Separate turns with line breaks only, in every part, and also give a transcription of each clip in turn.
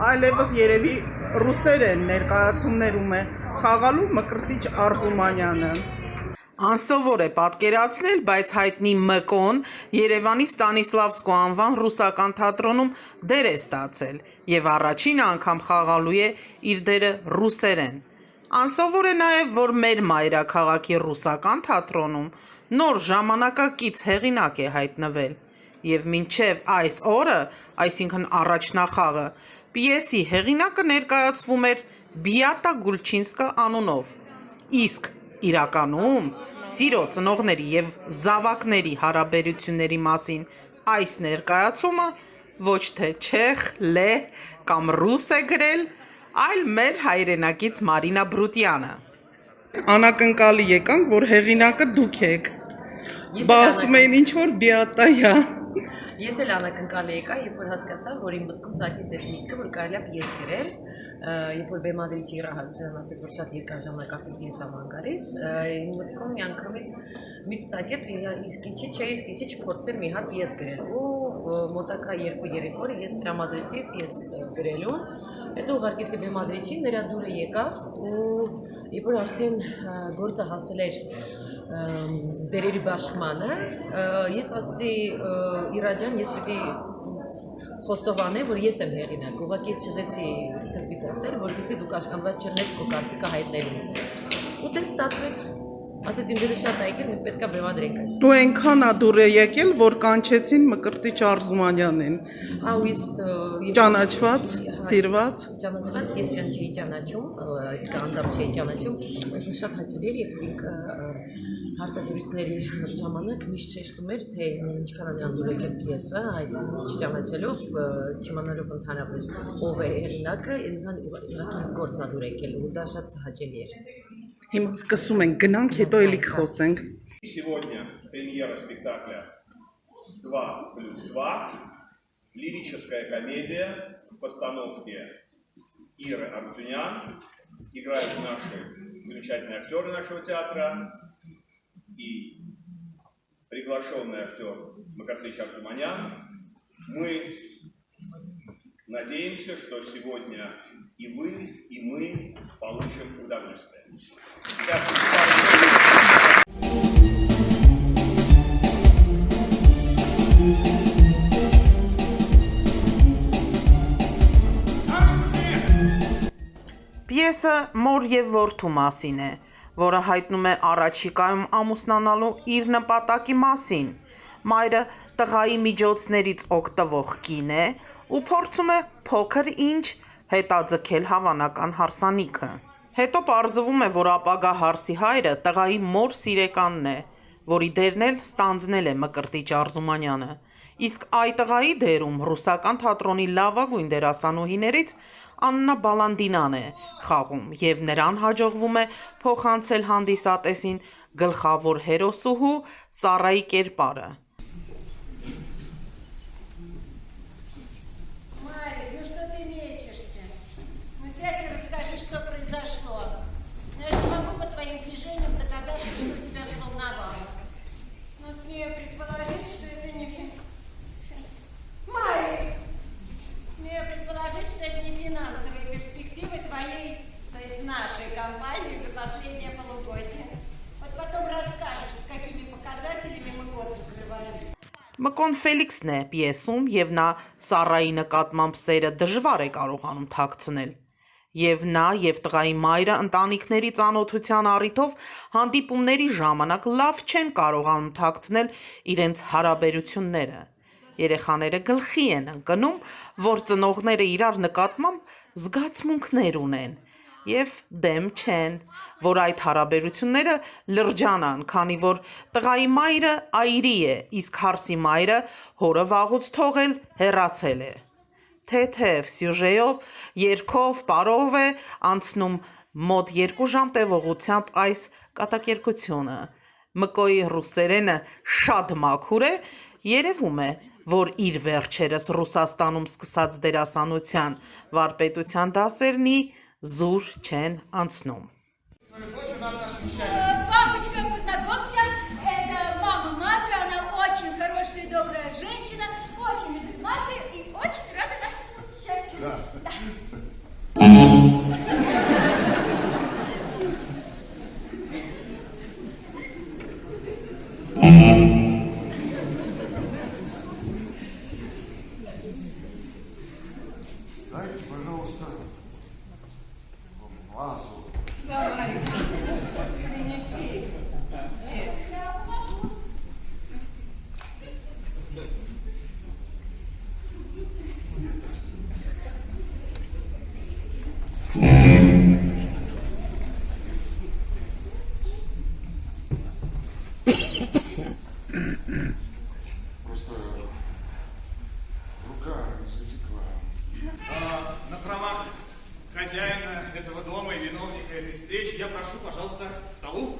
այլևս երևի ռուսերեն ներկայացումներում է խաղալու Մկրտիչ Արզումանյանը։ Անսովոր է պատկերացնել, բայց հայտնի Մկոն Երևանի Ստանիսլավսկու անվան ռուսական թատրոնում դեր է ստացել եւ առաջին անգամ խաղալու է իր դերը ռուսերեն։ Անսովոր է նաև, որ մեր մայրաքաղաքի ռուսական թատրոնում նոր ժամանակակից հեղինակ է հայտնվել եւ մինչեւ այս օրը, այսինքն առաջնախաղը, պիեսի հեղինակը ներկայացվում էր Բիատա Գուլչինսկա անունով, իսկ իրականում սիրո, ծնողների եւ զավակների հարաբերությունների մասին այս ներկայացումը ոչ թե չեխ, լեհ կամ ռուս է գրել, այլ մեր հայրենակից Մարինա Բրուտյանը։ Անակնկալի եկանք, որ հեղինակը դուք եք։ Բացում
անակնկալ-
էին ինչ որ Բիատայա։
Ես էլ անակնկալ եկա, երբ որ հասկացա, որ իմ մտքում ցակեց այդ միտքը, որ կարելի է պիես գրել, երբ որ բեմադրիչի Իրա Հարությունյանն ասեց, որ շատ երկար ժամանակ արդեն պիես աման գալիս, ը, իմ մտքում միանգամից միտք ցակեց, «Իա, իսկ ինչի՞ չէ, իսկ ինչի՞ չփորձել մի հատ պիես գրել։ Ու մոտակա 2-3 օր ես տրամադրեցի պիես ը, գրելու, հետո ուղարկեցի բեմադրիչին, նրա դուրը եկավ ու երբ որ արդեն գործը հասել էր դերերի բաշխմանը ես ասացի ը, Իրա ջան ես պիտի խոստովանեմ որ ես եմ հեղինակ ուղղակի ես չուզեցի սկզբից ասել որովհետեւ դուք աշխատված չերնես քո կարծիքը հայտնելու ու տենց ստացվեց ասեց իմ դերը շատ այգել մենք պետքա բեմադրենք այդ
Ու այնքան ա դուր է եկել, որ կանչեցին Մկրտիչ Արզումանյանին։
Ա, ու ես ը, ես-
Ճանաչված, սիրված։
ճանաչված ես իրան չէի ճանաչում, այսինքն անձամբ չէի ճանաչում, բայց շատ հաճելի էր, երբ ը, հարցազրույցների ժամանակ միշտ շեշտում էր, թե ինչքան է նրան դուր եկել պիեսը, այսինքն չճանաչելով, չիմանալով ընդհանրապես ով է հեղինակը, նրան իհարկե ինձ գործն է դուր եկել ու դա շատ հաճելի էր։
Հիմա սկսում ենք, գնանք, հետո էլի կխոսենք։
Сегодня премьера спектакля 2 плюс 2. Лирическая комедия в постановке Иры Арутюнян. Играют наши замечательные актеры нашего театра и приглашенный актер Макартыч Арзуманян. Мы надеемся, что сегодня и вы, и мы получим կոմունիստներ։
Պիեսը մոր և որդու մասին է, որը հայտնում է առաջիկայում ամուսնանալու իր նպատակի մասին։ Մայրը տղայի միջոցներից օգտվող կին է ու փորձում է փոքր ինչ հետաձգել հավանական հարսանիքը։ Հետո պարզվում է, որ ապագա հարսի հայրը տղայի մոր սիրեկանն է, որի դերն էլ ստանձնել է Մկրտիչ Արզումանյանը։ Իսկ այ տղայի դերում ռուսական թատրոնի լավագույն դերասանուհիներից Աննա Բալանդինան է խաղում եւ նրան հաջողվում է փոխանցել հանդիսատեսին գլխավոր հերոսուհու Սարայի կերպարը։ Մկոն Ֆելիքսն է պիեսում եւ նա Սարայի նկատմամբ սերը դժվար է կարողանում թաքցնել։ Եվ նա եւ տղայի մայրը ընտանիքների ծանոթության առիթով հանդիպումների ժամանակ լավ չեն կարողանում թաքցնել իրենց հարաբերությունները։ Երեխաները գլխի են ընկնում, որ ծնողները իրար նկատմամբ զգացմունքներ ունեն եւ դեմ չեն, որ այդ հարաբերությունները լրջանան, քանի որ տղայի մայրը այրի է, իսկ հարսի մայրը հորը վաղուց թողել հեռացել է։ Թեթև սյուժեով, երկով, պարով է անցնում մոտ 2 ժամ տևողությամբ այս կատակերգությունը։ Մկոյի ռուսերենը շատ մաքուր է, երևում է, որ իր վերջերս Ռուսաստանում սկսած դերասանության վարպետության դասերնի զուր չեն անցնում։
столу.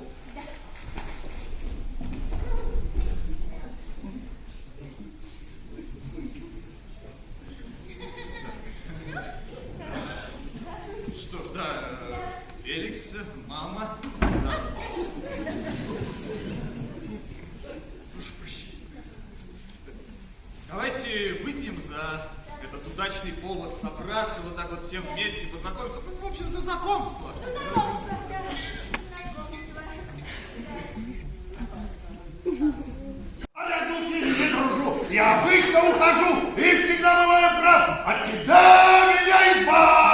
Что ж, да, Феликс, мама, да. Прошу прощения. Давайте выпьем за этот удачный повод собраться вот так вот всем вместе, познакомиться. Ну, в общем, за знакомство.
Знакомство, да.
Я обычно ухожу и всегда бываю прав. От тебя меня избавь.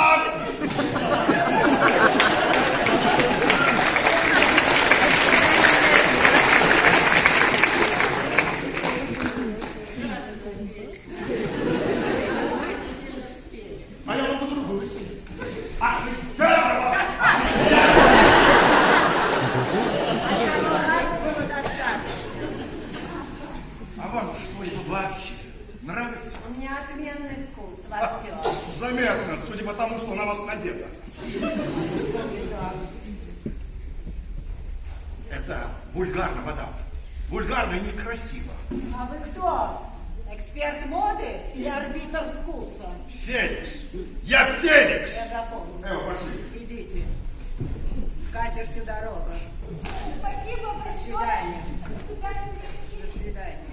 Это вульгарно, мадам. Вульгарно и некрасиво.
А вы кто? Эксперт моды или арбитр вкуса?
Феникс. Я Феникс.
Я запомнил.
Эва, пошли.
Идите. С катертью дорога.
Спасибо
До
большое.
свидания.
До
До свидания.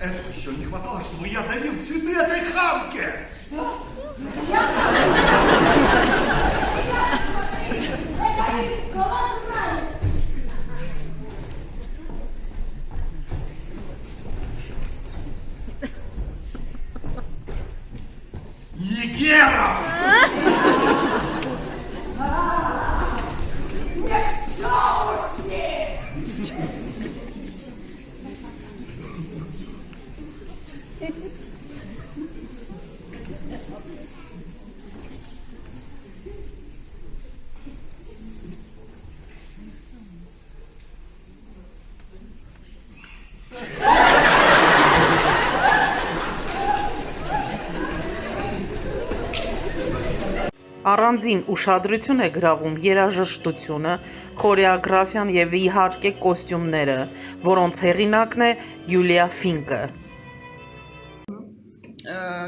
Этого еще не хватало, чтобы я дарил цветы этой хамке. Нигером!
Առանձին ուշադրություն է գրավում երաժշտությունը, խորեոգրաֆիան եւ իհարկե կոստյումները, որոնց հեղինակն է Յուլիա Ֆինկը։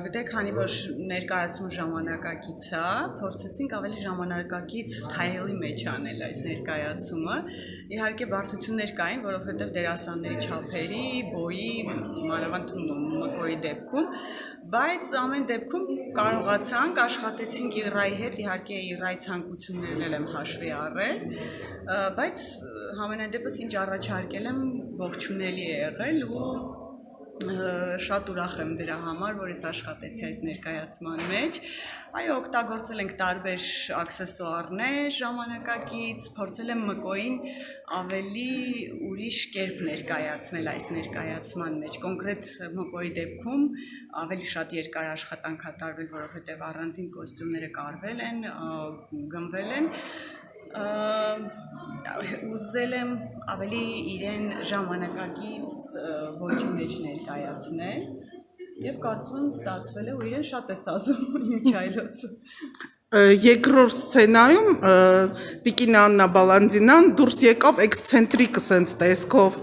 Գիտե, քանի որ ներկայացումը ժամանակակից է, փորձեցինք ավելի ժամանակակից թայլի մեջ անել այդ ներկայացումը։ Իհարկե բարդություններ կային, որովհետև դերասանների չափերի, բոյի, մանավանդ մկոյի դեպքում, բայց ամեն դեպքում կարողացանք աշխատեցինք Իրայի հետ, իհարկե Իրայի ցանկություններն էլ եմ հաշվի առել, բայց համենայն դեպս ինչ առաջարկել եմ ողջունելի է եղել ու շատ ուրախ եմ դրա համար, որ ես աշխատեցի այս ներկայացման մեջ։ Այո, օգտագործել ենք տարբեր աքսեսուարներ ժամանակակից, փորձել եմ մկոին ավելի ուրիշ կերպ ներկայացնել այս ներկայացման մեջ։ Կոնկրետ մկոյի դեպքում ավելի շատ երկար աշխատանք ա տարվել, որովհետև առանձին կոստյումները կարվել են, գնվել են ուզել եմ ավելի իրեն ժամանակակից ոճի մեջ ներկայացնել եւ կարծում եմ ստացվել է ու իրեն շատ է սազում իմ չայլոցը
երկրորդ սցենայում Տիկին Աննա Բալանդինան դուրս եկավ էքսցենտրիկ սենց տեսքով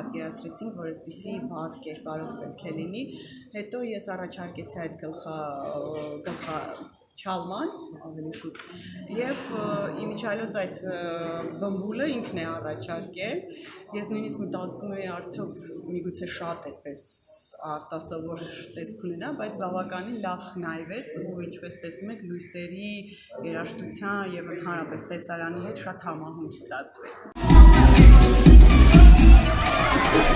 պատկերացրեցինք, որ այդպիսի բար կերպարով պետք է լինի։ Հետո ես առաջարկեցի այդ գլխա գլխա չալման ավելի շուտ եւ իմիջայլոց այդ բմբուլը ինքն է առաջարկել ես նույնիսկ մտածում եի արդյոք միգուցե շատ այդպես արտասովոր տեսք ունենա, բայց բավականին լավ նայվեց ու ինչպես տեսնում եք լույսերի երաժշտության եւ ընդհանրապես տեսարանի հետ շատ համահունչ ստացվեց։
Thank you.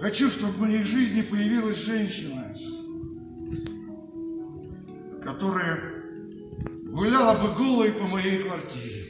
Хочу, чтобы в моей жизни появилась женщина, которая гуляла бы голой по моей квартире.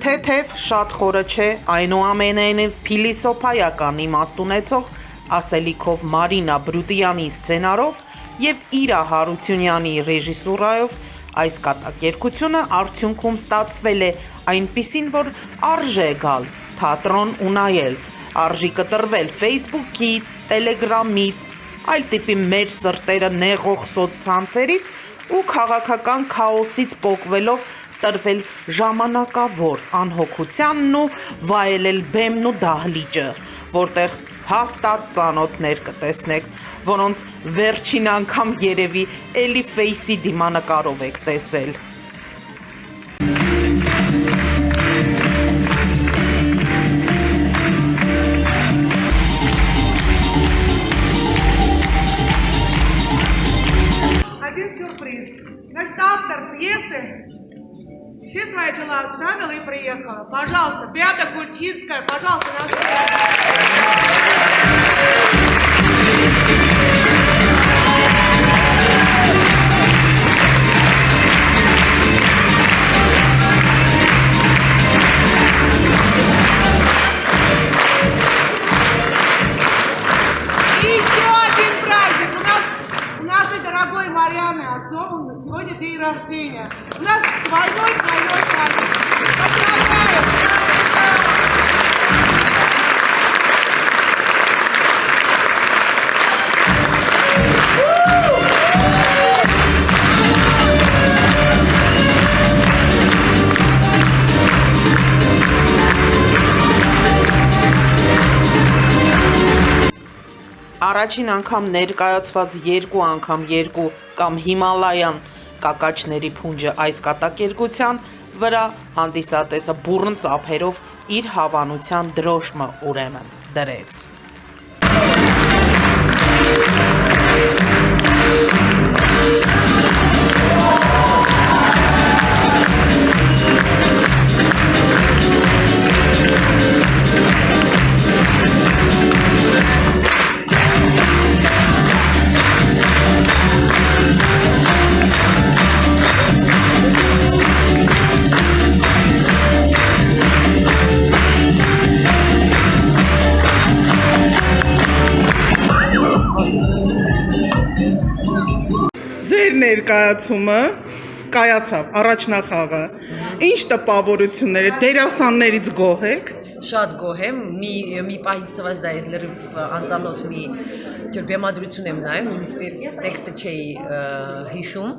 Թեթև շատ խորը չէ, այնուամենայնիվ փիլիսոփայական իմաստ ունեցող ասելիքով Մարինա Բրուտյանի սցենարով եւ Իրա Հարությունյանի ռեժիսուրայով այս կատակերգությունը արդյունքում ստացվել է այնպիսին, որ արժե գալ թատրոն ու նայել, արժի կտրվել Facebook-ից, Telegram-ից, այլ տիպի մեր սրտերը նեղող սոցցանցերից ու քաղաքական քաոսից պոկվելով տրվել ժամանակավոր անհոգությանն ու վայելել բեմն ու դահլիճը, որտեղ հաստատ ծանոթներ կտեսնեք, որոնց վերջին անգամ երևի էլի ֆեյսի դիմանկարով եք տեսել։
все свои дела оставила и приехала. Пожалуйста, Беата Кульчинская, пожалуйста, на дорогой Марьяны Артемовны сегодня день рождения. У нас двойной двойной праздник.
Առաջին անգամ ներկայացված երկու անգամ երկու կամ Հիմալայան կակաչների փունջը այս կատակերգության վրա հանդիսատեսը բուրըն ծափերով իր հավանության դրոշմը ուրեմն դրեց։
ներկայացումը կայացավ առաջնախաղը։ Ինչ տպավորություններ է դերասաններից գոհ եք։
Շատ գոհ եմ, մի մի պահից թվաց դա ես լրիվ անծանոթ մի ջր բեմադրություն եմ նայում, նույնիսկ տեքստը չէի հիշում,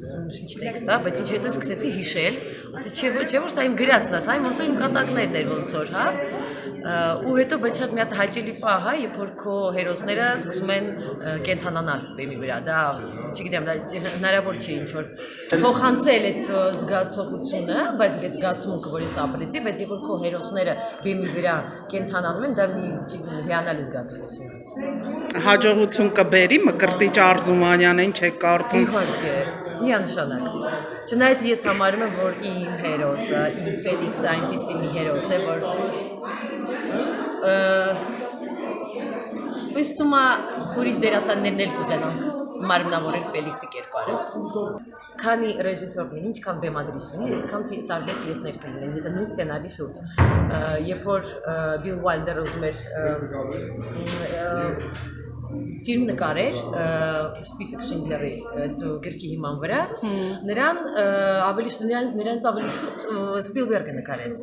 ինչ տեքստ է, բայց ինչ հետո սկսեցի հիշել, ասեցի չէ ոչ, չէ որ սա իմ գրածն է, սա իմ ոնց որ իմ կատակներն էր ոնց որ, հա։ ու հետո բայց շատ մի հատ հաճելի պահ է, երբ որ քո հերոսները սկսում են կենթանանալ բեմի վրա, դա չգիտեմ, դա հնարավոր չի ինչ որ փոխանցել այդ զգացողությունը, բայց այդ զգացմունքը, որ ես ապրեցի, բայց երբ որ քո հերոսները բեմի վրա կենթանանում են, դա մի հիանալի զգացողություն է։
Հաջողություն կբերի Մկրտիչ Արզումանյանին չեք կարծում։
Իհարկե, միանշանակ։ Չնայած ես համարում եմ, որ իմ հերոսը, իմ Ֆելիքսը այնպեսի մի հերոս է, որ Իսկ թվում է ուրիշ դերասաններն էլ կուզենան։ մարմնավորել Ֆելիքսի կերպարը։ Քանի ռեժիսոր լինի, ինչքան բեմադրիչ լինի, այդքան տարբեր պիեսներ կլինեն, եթե նույն սցենարի շուրջ։ Երբ որ Բիլ Ուայլդերը ուզում էր ֆիլմ նկարեր Սպիսիկ Շինդլերի այդ գրքի հիման վրա նրան ավելի նրանց ավելի շուտ Սպիլբերգը նկարեց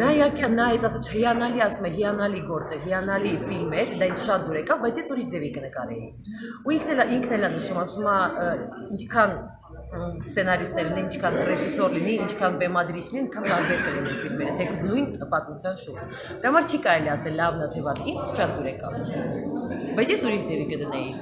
Նա իհարկե նայեց ասաց հիանալի ասում է հիանալի գործ է հիանալի ֆիլմ էր դա ինձ շատ դուր եկավ բայց ես ուրիշ ձևի կնկարեի ու ինքն էլ ինքն էլ նշում ասում է ինչքան սցենարիստներ լինեն, ինչքան ռեժիսոր լինի, ինչքան բեմադրիչ լինի, այնքան տարբեր կլինեն ֆիլմերը, թեկուզ նույն պատմության շուրջ։ Դրա համար չի կարելի ասել լավն է թե վատ, ինձ շատ դուր եկավ։ Բայց ես ուրիշ ձևի կդնեի։